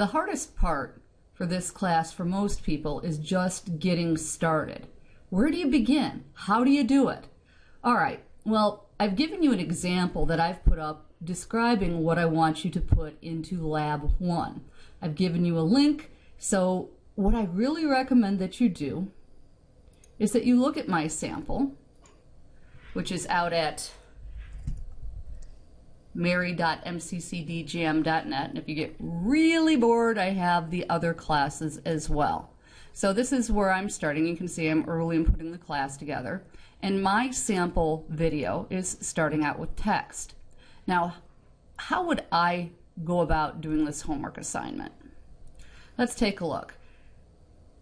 The hardest part for this class for most people is just getting started. Where do you begin? How do you do it? All right, well, I've given you an example that I've put up describing what I want you to put into Lab 1. I've given you a link, so what I really recommend that you do is that you look at my sample, which is out at mary.mccdgm.net. And if you get really bored, I have the other classes as well. So this is where I'm starting. You can see I'm early in putting the class together. And my sample video is starting out with text. Now, how would I go about doing this homework assignment? Let's take a look.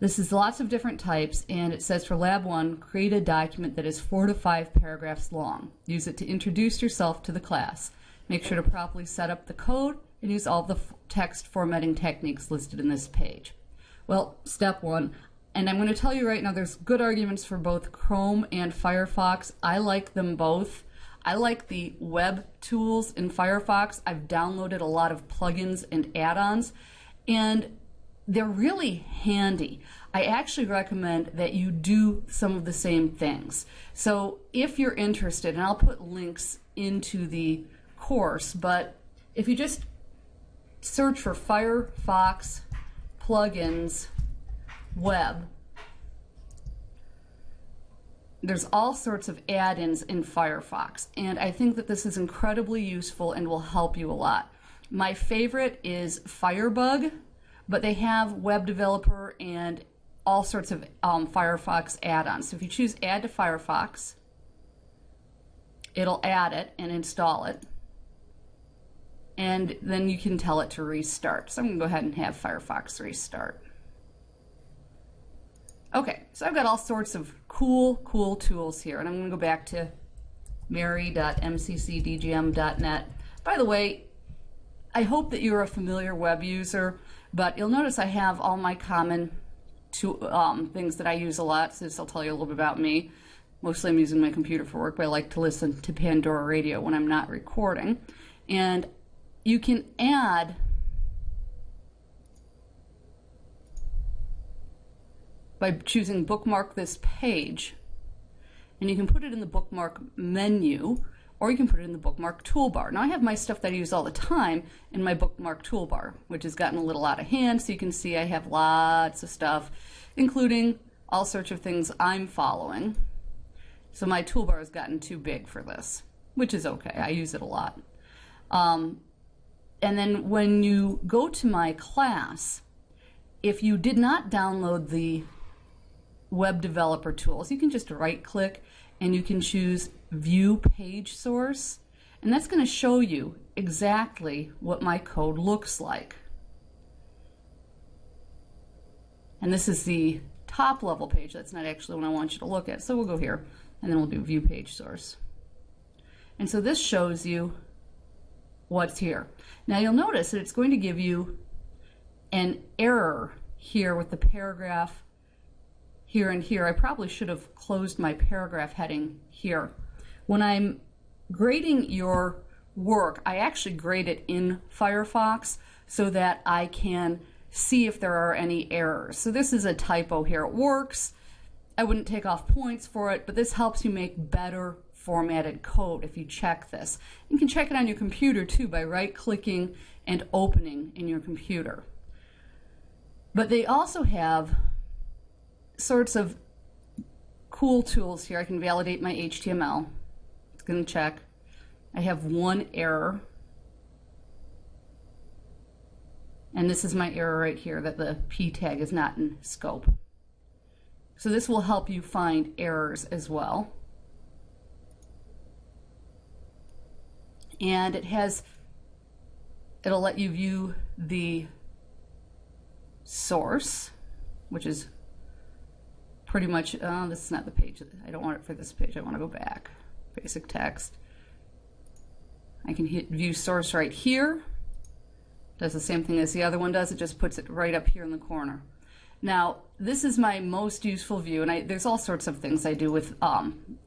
This is lots of different types, and it says for Lab 1, create a document that is four to five paragraphs long. Use it to introduce yourself to the class. Make sure to properly set up the code and use all the text formatting techniques listed in this page. Well, step one, and I'm going to tell you right now there's good arguments for both Chrome and Firefox. I like them both. I like the web tools in Firefox. I've downloaded a lot of plugins and add-ons, and they're really handy. I actually recommend that you do some of the same things. So if you're interested, and I'll put links into the course, but if you just search for Firefox plugins web, there's all sorts of add-ins in Firefox, and I think that this is incredibly useful and will help you a lot. My favorite is Firebug, but they have web developer and all sorts of um, Firefox add-ons. So if you choose Add to Firefox, it'll add it and install it and then you can tell it to restart. So I'm going to go ahead and have Firefox restart. Okay, so I've got all sorts of cool, cool tools here, and I'm going to go back to mary.mccdgm.net. By the way, I hope that you're a familiar web user, but you'll notice I have all my common to, um, things that I use a lot, so this will tell you a little bit about me. Mostly I'm using my computer for work, but I like to listen to Pandora Radio when I'm not recording. And you can add by choosing bookmark this page and you can put it in the bookmark menu or you can put it in the bookmark toolbar. Now I have my stuff that I use all the time in my bookmark toolbar, which has gotten a little out of hand, so you can see I have lots of stuff, including all sorts of things I'm following. So my toolbar has gotten too big for this, which is okay. I use it a lot. Um, and then when you go to my class, if you did not download the web developer tools, you can just right click and you can choose view page source. And that's going to show you exactly what my code looks like. And this is the top level page. That's not actually what I want you to look at. So we'll go here and then we'll do view page source. And so this shows you what's here. Now you'll notice that it's going to give you an error here with the paragraph here and here. I probably should have closed my paragraph heading here. When I'm grading your work, I actually grade it in Firefox so that I can see if there are any errors. So this is a typo here. It works. I wouldn't take off points for it, but this helps you make better formatted code if you check this. You can check it on your computer too by right clicking and opening in your computer. But they also have sorts of cool tools here. I can validate my HTML. It's going to check. I have one error. And this is my error right here that the P tag is not in scope. So this will help you find errors as well. And it has it'll let you view the source which is pretty much uh, this is not the page I don't want it for this page I want to go back. Basic text. I can hit view source right here. Does the same thing as the other one does it just puts it right up here in the corner. Now this is my most useful view and I, there's all sorts of things I do with um,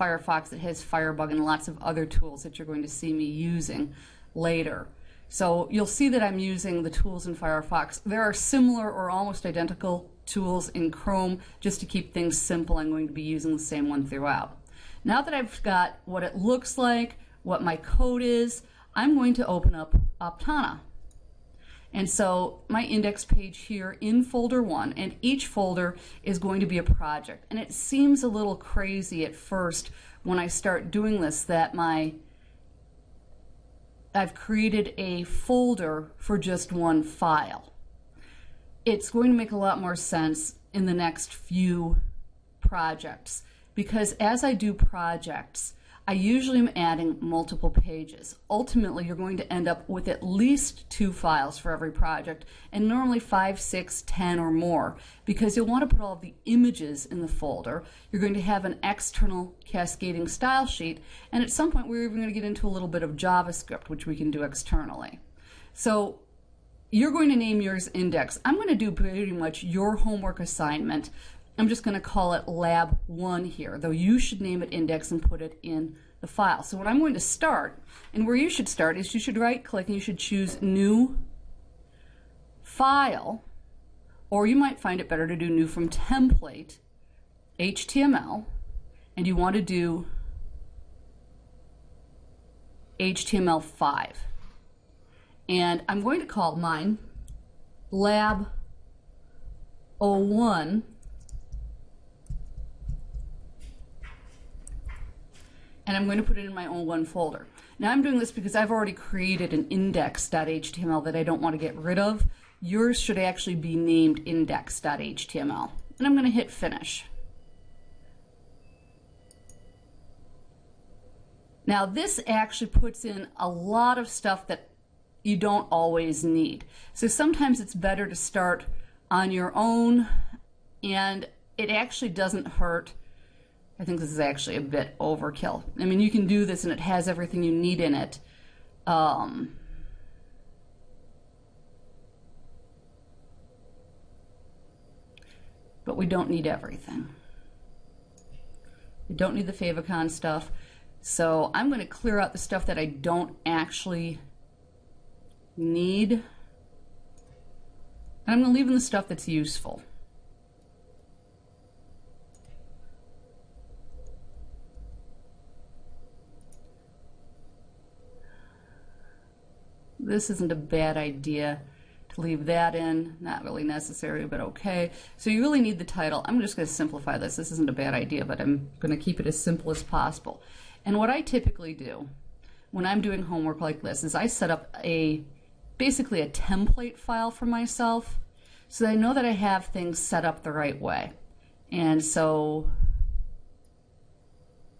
Firefox that has Firebug and lots of other tools that you're going to see me using later. So you'll see that I'm using the tools in Firefox. There are similar or almost identical tools in Chrome. Just to keep things simple, I'm going to be using the same one throughout. Now that I've got what it looks like, what my code is, I'm going to open up Aptana. And so my index page here in folder one, and each folder is going to be a project. And it seems a little crazy at first when I start doing this that my I've created a folder for just one file. It's going to make a lot more sense in the next few projects because as I do projects, I usually am adding multiple pages. Ultimately, you're going to end up with at least two files for every project, and normally five, six, ten, or more, because you'll want to put all the images in the folder. You're going to have an external cascading style sheet, and at some point we're even going to get into a little bit of JavaScript, which we can do externally. So you're going to name yours index. I'm going to do pretty much your homework assignment I'm just going to call it lab 1 here, though you should name it index and put it in the file. So what I'm going to start, and where you should start, is you should right-click and you should choose New File, or you might find it better to do New from Template, HTML, and you want to do HTML5. And I'm going to call mine lab01 and I'm going to put it in my own one folder. Now I'm doing this because I've already created an index.html that I don't want to get rid of. Yours should actually be named index.html. And I'm going to hit finish. Now this actually puts in a lot of stuff that you don't always need. So sometimes it's better to start on your own and it actually doesn't hurt I think this is actually a bit overkill. I mean, you can do this and it has everything you need in it. Um, but we don't need everything. We don't need the favicon stuff. So I'm going to clear out the stuff that I don't actually need. And I'm going to leave in the stuff that's useful. This isn't a bad idea to leave that in. Not really necessary, but okay. So you really need the title. I'm just going to simplify this. This isn't a bad idea, but I'm going to keep it as simple as possible. And what I typically do when I'm doing homework like this is I set up a basically a template file for myself so that I know that I have things set up the right way. And so,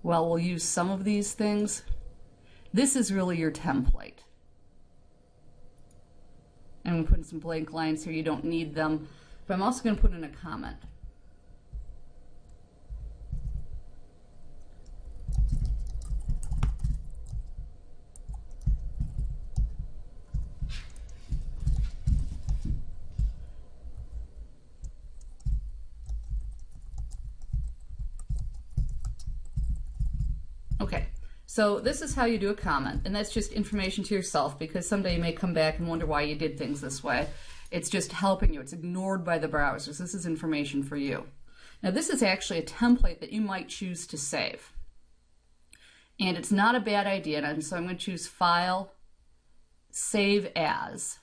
well, we'll use some of these things. This is really your template. I'm putting some blank lines here. You don't need them. But I'm also going to put in a comment. So this is how you do a comment, and that's just information to yourself because someday you may come back and wonder why you did things this way. It's just helping you. It's ignored by the browsers. This is information for you. Now this is actually a template that you might choose to save. And it's not a bad idea, and so I'm going to choose File, Save As,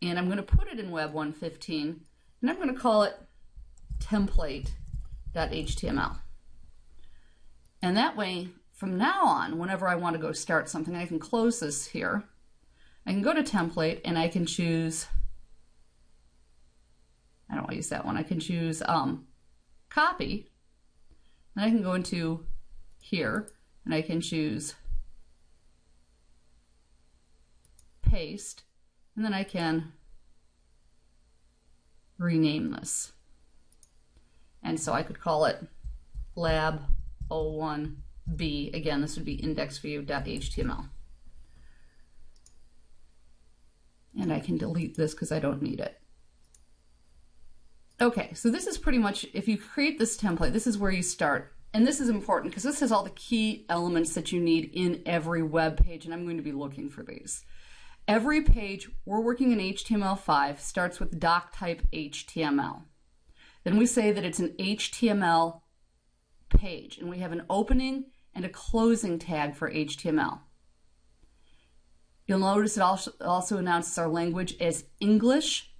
and I'm going to put it in Web 115, and I'm going to call it template.html. And that way, from now on, whenever I want to go start something, I can close this here. I can go to template and I can choose, I don't want to use that one, I can choose um, copy. Then I can go into here and I can choose paste and then I can rename this. And so I could call it lab 01 B, again, this would be indexview.html. And I can delete this because I don't need it. Okay, so this is pretty much, if you create this template, this is where you start. And this is important because this has all the key elements that you need in every web page, and I'm going to be looking for these. Every page we're working in HTML5 starts with doc type HTML. Then we say that it's an HTML page, and we have an opening and a closing tag for HTML. You'll notice it also, also announces our language as English,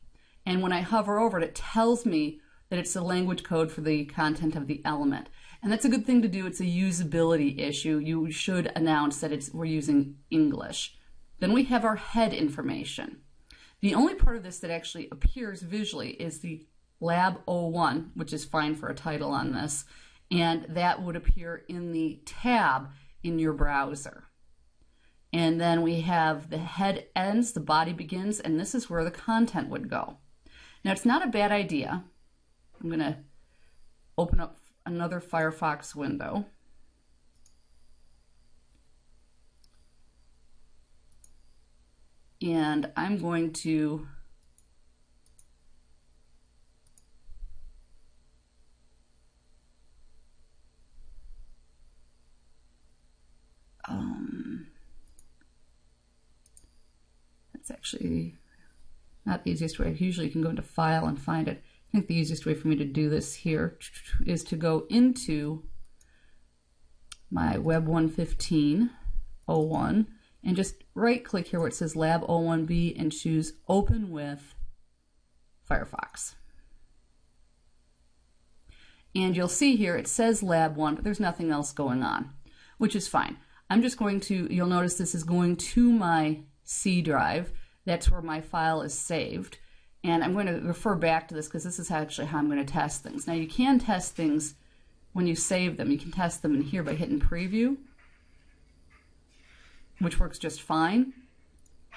and when I hover over it, it tells me that it's the language code for the content of the element. And that's a good thing to do. It's a usability issue. You should announce that it's we're using English. Then we have our head information. The only part of this that actually appears visually is the Lab 01, which is fine for a title on this, and that would appear in the tab in your browser. And then we have the head ends, the body begins, and this is where the content would go. Now it's not a bad idea. I'm going to open up another Firefox window. And I'm going to that's actually not the easiest way. Usually you can go into File and find it. I think the easiest way for me to do this here is to go into my Web 115 01 and just right click here where it says Lab 01B and choose Open with Firefox. And you'll see here it says Lab 1, but there's nothing else going on, which is fine. I'm just going to, you'll notice this is going to my C drive. That's where my file is saved. And I'm going to refer back to this because this is actually how I'm going to test things. Now you can test things when you save them. You can test them in here by hitting preview, which works just fine.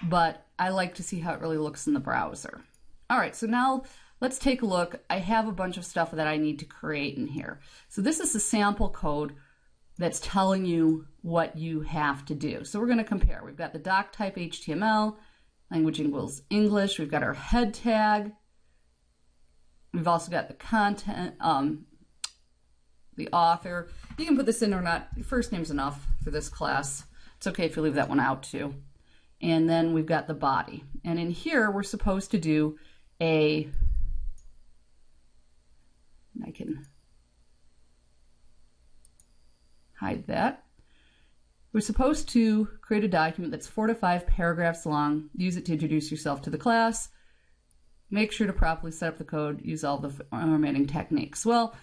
But I like to see how it really looks in the browser. All right, so now let's take a look. I have a bunch of stuff that I need to create in here. So this is the sample code that's telling you what you have to do. So we're going to compare. We've got the doc type HTML, language equals English. We've got our head tag. We've also got the content, um, the author. You can put this in or not. Your first name's enough for this class. It's okay if you leave that one out too. And then we've got the body. And in here, we're supposed to do a, I can hide that. We're supposed to create a document that's four to five paragraphs long, use it to introduce yourself to the class, make sure to properly set up the code, use all the formatting techniques. Well,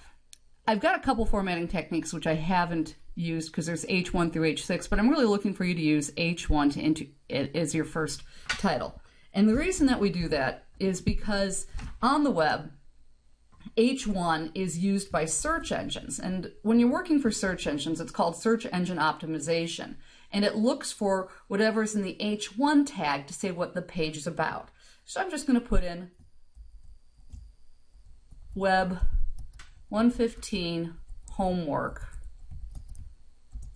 I've got a couple formatting techniques which I haven't used because there's H1 through H6, but I'm really looking for you to use H1 to enter it as your first title. And the reason that we do that is because on the web, H1 is used by search engines. And when you're working for search engines, it's called search engine optimization. And it looks for whatever's in the H1 tag to say what the page is about. So I'm just going to put in web 115 homework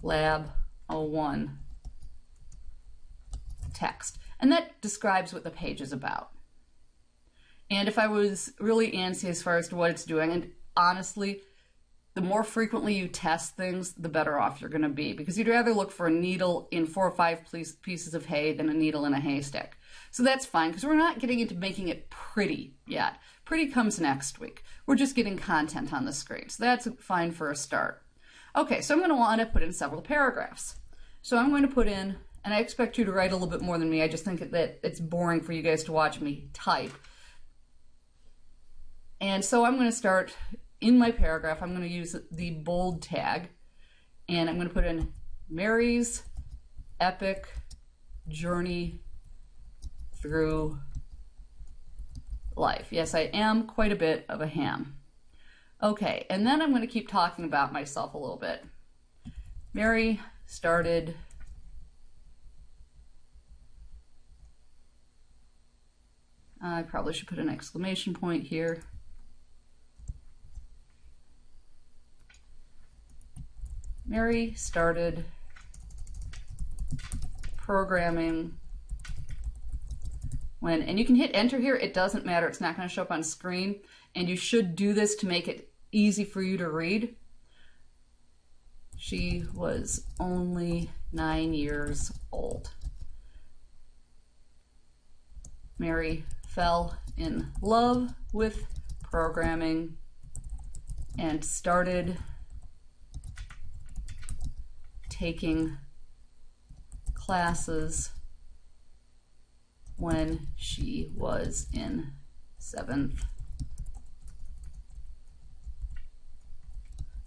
lab 01 text. And that describes what the page is about. And if I was really antsy as far as to what it's doing, and honestly, the more frequently you test things, the better off you're going to be because you'd rather look for a needle in four or five pieces of hay than a needle in a haystack. So that's fine because we're not getting into making it pretty yet. Pretty comes next week. We're just getting content on the screen. So that's fine for a start. Okay, so I'm going to want to put in several paragraphs. So I'm going to put in, and I expect you to write a little bit more than me. I just think that it's boring for you guys to watch me type. And so I'm going to start in my paragraph, I'm going to use the bold tag and I'm going to put in Mary's epic journey through life. Yes, I am quite a bit of a ham. Okay, and then I'm going to keep talking about myself a little bit. Mary started I probably should put an exclamation point here. Mary started programming when, and you can hit enter here, it doesn't matter, it's not going to show up on screen, and you should do this to make it easy for you to read. She was only nine years old. Mary fell in love with programming and started taking classes when she was in seventh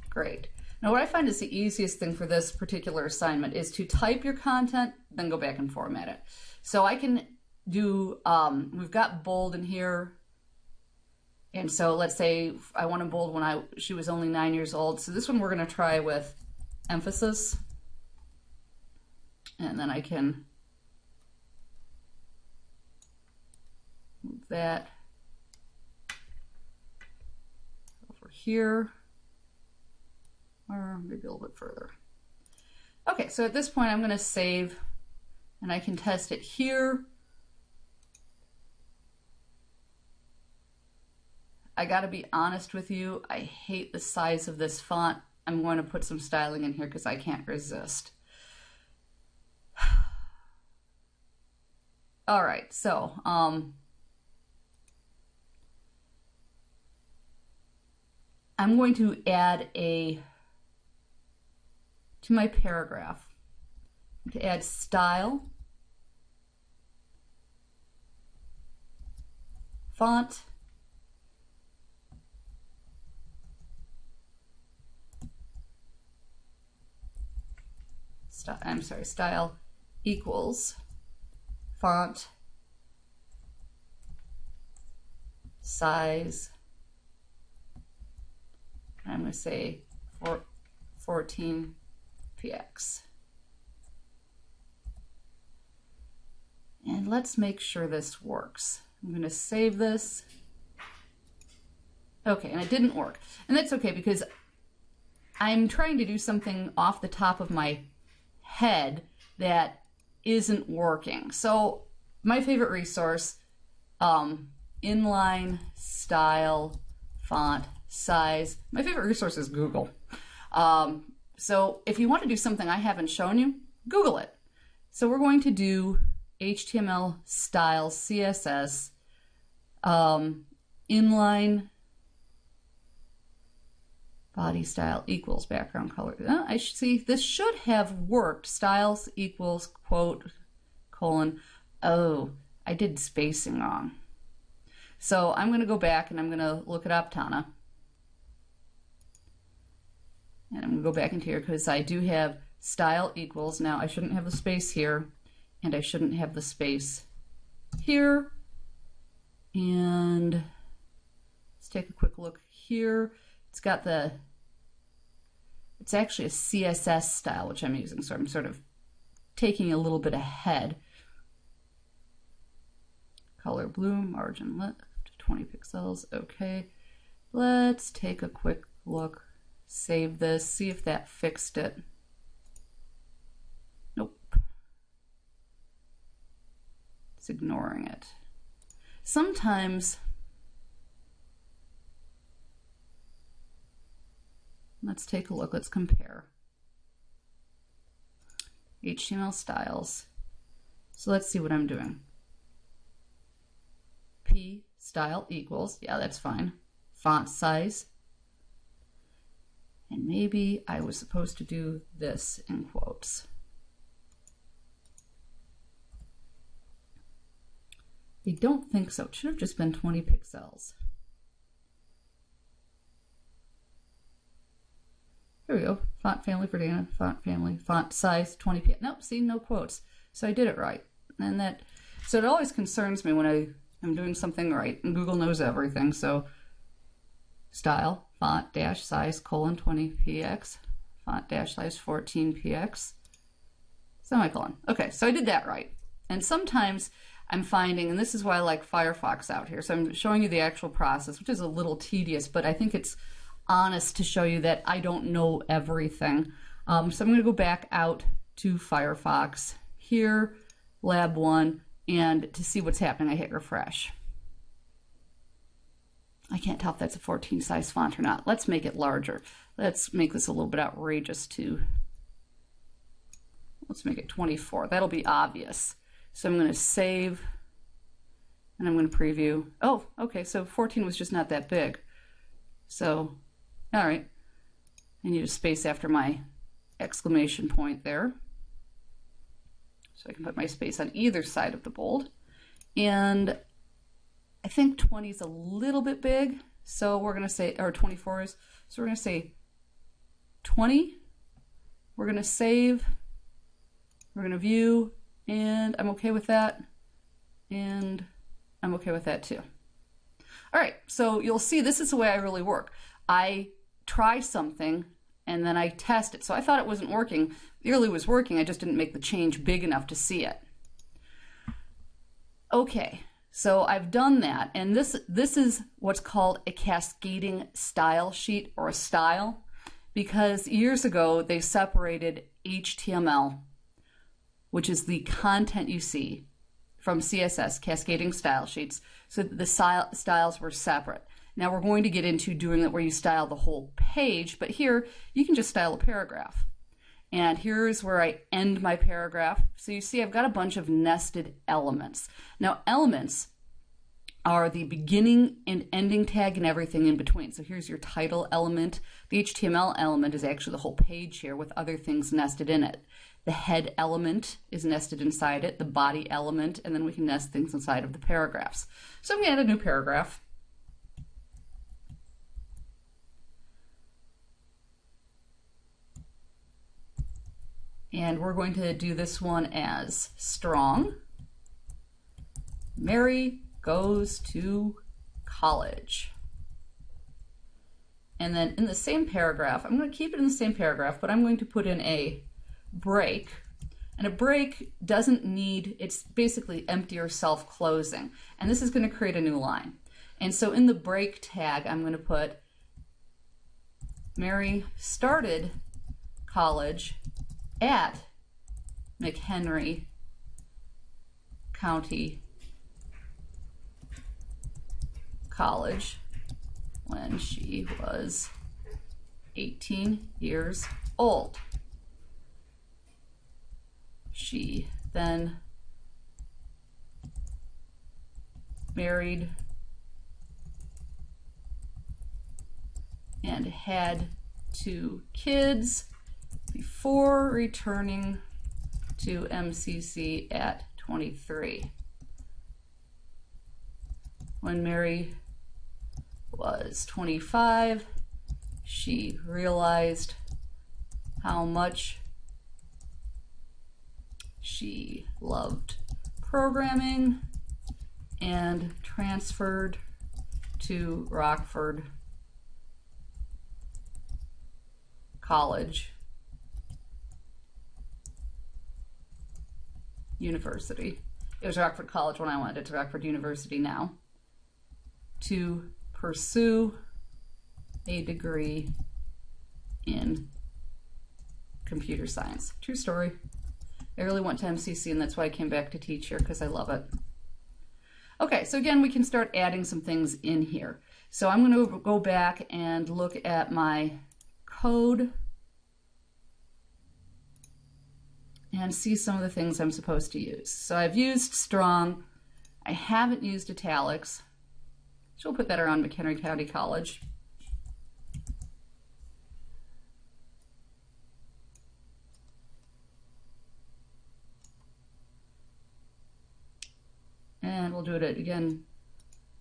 grade. Now what I find is the easiest thing for this particular assignment is to type your content, then go back and format it. So I can do, um, we've got bold in here. And so let's say I want to bold when I she was only nine years old. So this one we're going to try with emphasis. And then I can move that over here or maybe a little bit further. Okay, so at this point I'm going to save and I can test it here. I got to be honest with you, I hate the size of this font. I'm going to put some styling in here because I can't resist. All right, so um, I'm going to add a to my paragraph to add style, font, I'm sorry, style equals font size I'm going to say 14 px. And let's make sure this works. I'm going to save this. Okay, and it didn't work. And that's okay because I'm trying to do something off the top of my head that isn't working. So my favorite resource, um, inline style font size. My favorite resource is Google. Um, so if you want to do something I haven't shown you, Google it. So we're going to do HTML style CSS um, inline body style equals background color. Uh, I should see this should have worked. Styles equals quote colon. Oh, I did spacing wrong. So I'm going to go back and I'm going to look it up, Tana. And I'm going to go back into here because I do have style equals. Now I shouldn't have the space here and I shouldn't have the space here. And let's take a quick look here. It's got the, it's actually a CSS style which I'm using. So I'm sort of taking a little bit ahead. Color blue, margin left, 20 pixels. Okay. Let's take a quick look Save this, see if that fixed it. Nope. It's ignoring it. Sometimes let's take a look, let's compare. HTML styles. So let's see what I'm doing. P style equals, yeah, that's fine. Font size, and maybe I was supposed to do this in quotes. I don't think so. It should have just been 20 pixels. Here we go. Font family Verdana, font family, font size 20 pixels. Nope, see, no quotes. So I did it right. And that, so it always concerns me when I I am doing something right. And Google knows everything. So style, font dash size colon 20 px, font dash size 14 px, semicolon. Okay, so I did that right. And sometimes I'm finding, and this is why I like Firefox out here, so I'm showing you the actual process, which is a little tedious, but I think it's honest to show you that I don't know everything. Um, so I'm going to go back out to Firefox here, Lab 1, and to see what's happening, I hit refresh. I can't tell if that's a 14 size font or not. Let's make it larger. Let's make this a little bit outrageous too. Let's make it 24. That'll be obvious. So I'm going to save And I'm going to preview. Oh, okay, so 14 was just not that big. So, all right. I need a space after my exclamation point there. So I can put my space on either side of the bold. And I think 20 is a little bit big. So we're going to say, or 24 is, so we're going to say 20. We're going to save. We're going to view. And I'm okay with that. And I'm okay with that too. All right, so you'll see this is the way I really work. I try something and then I test it. So I thought it wasn't working. It really was working. I just didn't make the change big enough to see it. Okay, so I've done that. And this, this is what's called a cascading style sheet or a style because years ago they separated HTML, which is the content you see from CSS, cascading style sheets, so the style, styles were separate. Now we're going to get into doing it where you style the whole page, but here you can just style a paragraph. And here's where I end my paragraph. So you see I've got a bunch of nested elements. Now elements are the beginning and ending tag and everything in between. So here's your title element. The HTML element is actually the whole page here with other things nested in it. The head element is nested inside it, the body element, and then we can nest things inside of the paragraphs. So I'm going to add a new paragraph. And we're going to do this one as strong. Mary goes to college. And then in the same paragraph, I'm going to keep it in the same paragraph, but I'm going to put in a break. And a break doesn't need, it's basically empty or self-closing. And this is going to create a new line. And so in the break tag, I'm going to put Mary started college at McHenry County College when she was 18 years old. She then married and had two kids before returning to MCC at 23. When Mary was 25, she realized how much she loved programming and transferred to Rockford College University. It was Rockford College when I went. It's Rockford University now. To pursue a degree in computer science. True story. I really went to MCC and that's why I came back to teach here because I love it. Okay, so again, we can start adding some things in here. So I'm going to go back and look at my code and see some of the things I'm supposed to use. So I've used strong. I haven't used italics. So we'll put that around McHenry County College. and we'll do it again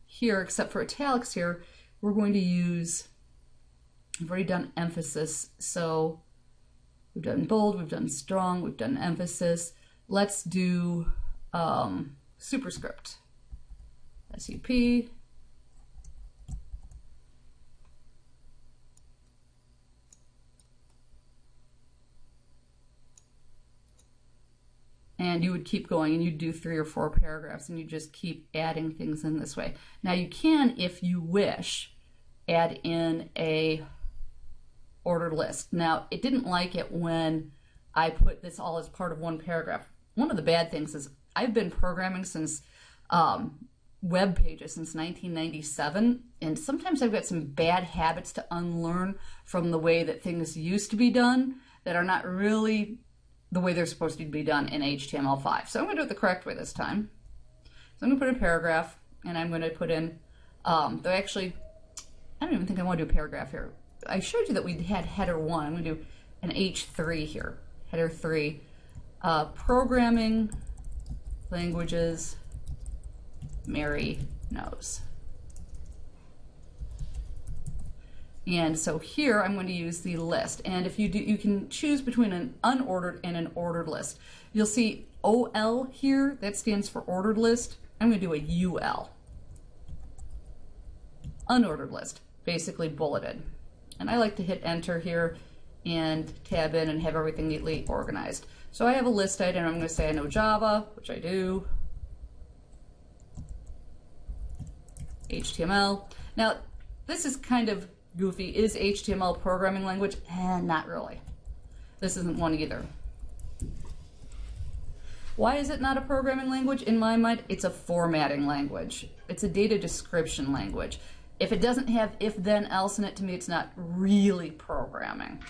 here, except for italics here, we're going to use, I've already done emphasis, so we've done bold, we've done strong, we've done emphasis. Let's do um, superscript, SUP, and you would keep going and you'd do three or four paragraphs and you just keep adding things in this way. Now you can, if you wish, add in a ordered list. Now it didn't like it when I put this all as part of one paragraph. One of the bad things is I've been programming since um, web pages since 1997 and sometimes I've got some bad habits to unlearn from the way that things used to be done that are not really the way they're supposed to be done in HTML5. So I'm going to do it the correct way this time. So I'm going to put a paragraph and I'm going to put in, um, though actually, I don't even think I want to do a paragraph here. I showed you that we had header one. I'm going to do an H3 here, header three. Uh, programming languages Mary knows. And so here I'm going to use the list. And if you do, you can choose between an unordered and an ordered list. You'll see OL here, that stands for ordered list. I'm going to do a UL. Unordered list, basically bulleted. And I like to hit enter here and tab in and have everything neatly organized. So I have a list item. I'm going to say I know Java, which I do. HTML. Now, this is kind of goofy. Is HTML a programming language? Eh, not really. This isn't one either. Why is it not a programming language? In my mind, it's a formatting language. It's a data description language. If it doesn't have if then else in it, to me, it's not really programming.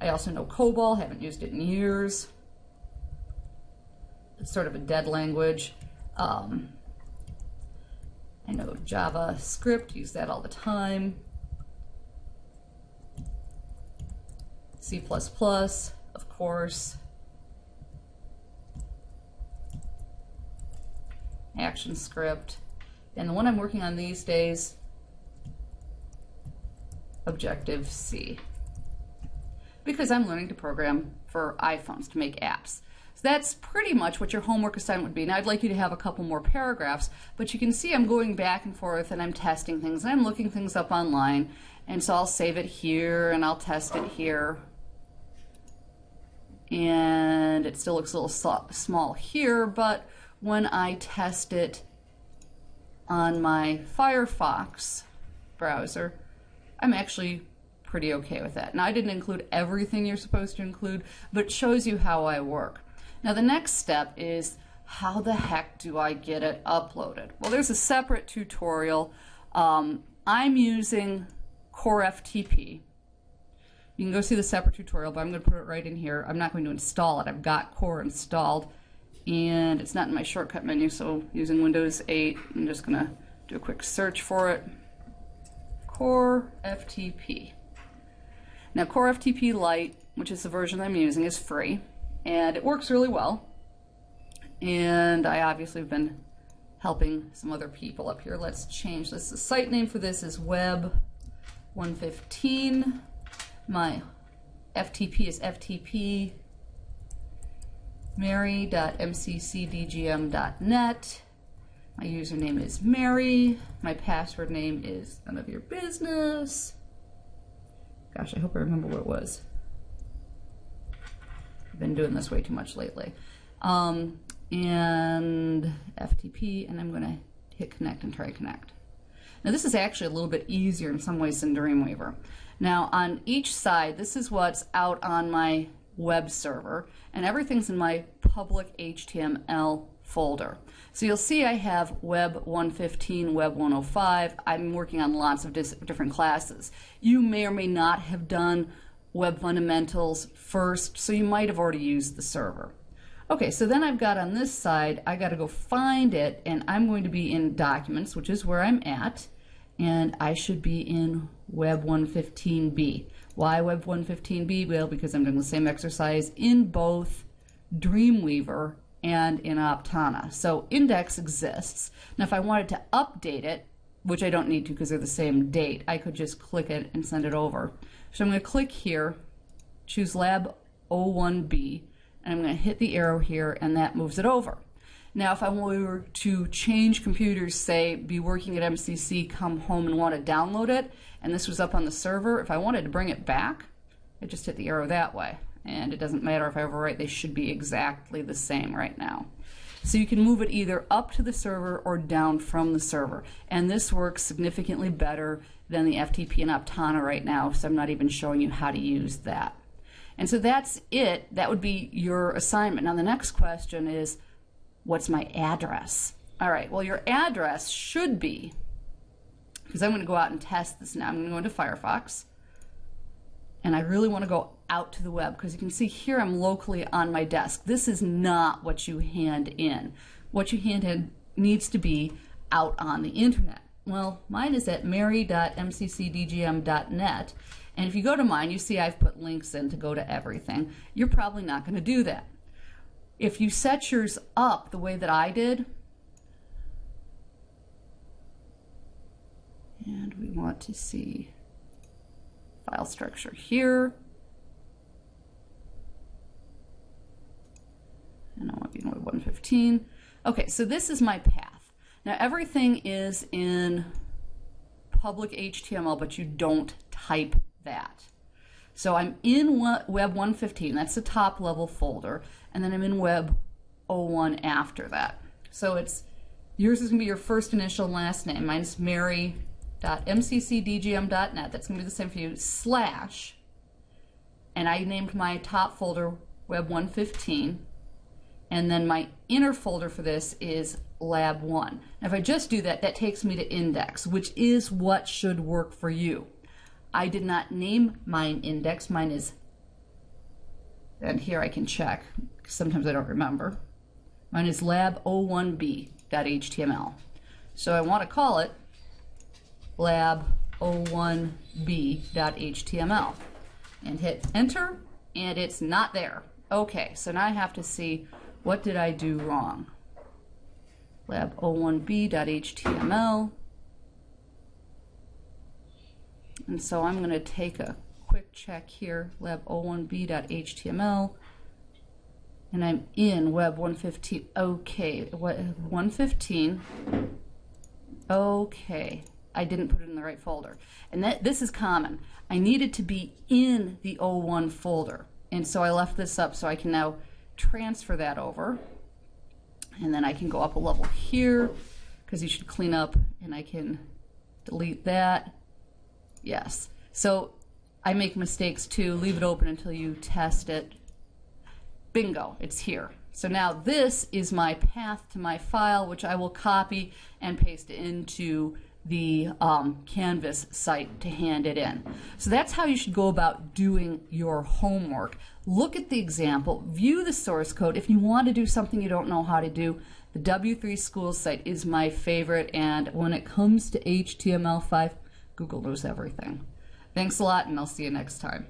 I also know COBOL, haven't used it in years. It's sort of a dead language. Um, I know JavaScript, use that all the time. C++, of course. ActionScript. And the one I'm working on these days, Objective-C. Because I'm learning to program for iPhones to make apps. So that's pretty much what your homework assignment would be. Now I'd like you to have a couple more paragraphs, but you can see I'm going back and forth and I'm testing things and I'm looking things up online. And so I'll save it here and I'll test it here. And it still looks a little small here, but when I test it on my Firefox browser, I'm actually pretty okay with that. Now I didn't include everything you're supposed to include, but it shows you how I work. Now the next step is how the heck do I get it uploaded? Well, there's a separate tutorial. Um, I'm using Core FTP. You can go see the separate tutorial, but I'm going to put it right in here. I'm not going to install it. I've got Core installed, and it's not in my shortcut menu, so using Windows 8, I'm just going to do a quick search for it. Core FTP. Now, Core FTP Lite, which is the version I'm using, is free and it works really well. And I obviously have been helping some other people up here. Let's change this. The site name for this is Web 115. My FTP is FTP mary.mccdgm.net. My username is Mary. My password name is none of your business. Gosh, I hope I remember what it was I've been doing this way too much lately. Um, and FTP, and I'm going to hit connect and try connect. Now this is actually a little bit easier in some ways than Dreamweaver. Now on each side, this is what's out on my web server, and everything's in my public HTML folder. So you'll see I have Web 115, Web 105. I'm working on lots of different classes. You may or may not have done Web Fundamentals first, so you might have already used the server. Okay, so then I've got on this side, I got to go find it, and I'm going to be in Documents, which is where I'm at, and I should be in Web 115b. Why Web 115b? Well, because I'm doing the same exercise in both Dreamweaver and in Aptana. So index exists. Now if I wanted to update it, which I don't need to because they're the same date, I could just click it and send it over. So I'm going to click here, choose Lab 01B, and I'm going to hit the arrow here, and that moves it over. Now, if I were to change computers, say, be working at MCC, come home and want to download it, and this was up on the server, if I wanted to bring it back, I just hit the arrow that way. And it doesn't matter if I overwrite, they should be exactly the same right now. So you can move it either up to the server or down from the server. And this works significantly better than the FTP and Aptana right now, so I'm not even showing you how to use that. And so that's it. That would be your assignment. Now the next question is, what's my address? All right, well your address should be, because I'm going to go out and test this now. I'm going to go into Firefox, and I really want to go out to the web because you can see here I'm locally on my desk. This is not what you hand in. What you hand in needs to be out on the internet. Well, mine is at mary.mccdgm.net. And if you go to mine, you see I've put links in to go to everything. You're probably not going to do that. If you set yours up the way that I did, and we want to see file structure here, and I want to be Web 115. Okay, so this is my path. Now everything is in public HTML, but you don't type that. So I'm in Web 115, that's the top level folder, and then I'm in Web 01 after that. So it's yours is going to be your first initial last name. Mine's mary.mccdgm.net. That's going to be the same for you. Slash, and I named my top folder Web 115, and then my inner folder for this is Lab 1. Now if I just do that, that takes me to index, which is what should work for you. I did not name mine index. Mine is, and here I can check. Sometimes I don't remember. Mine is lab01b.html. So I want to call it lab01b.html and hit enter and it's not there. Okay, so now I have to see what did I do wrong. lab01b.html and so I'm going to take a quick check here, lab01b.html, and I'm in web 115. Okay, what 115. Okay, I didn't put it in the right folder. And that this is common. I needed to be in the 01 folder. And so I left this up so I can now transfer that over. And then I can go up a level here because you should clean up and I can delete that Yes. So I make mistakes too. Leave it open until you test it. Bingo, it's here. So now this is my path to my file, which I will copy and paste into the um, Canvas site to hand it in. So that's how you should go about doing your homework. Look at the example, view the source code. If you want to do something you don't know how to do, the W3 Schools site is my favorite. And when it comes to HTML5, Google knows everything. Thanks a lot, and I'll see you next time.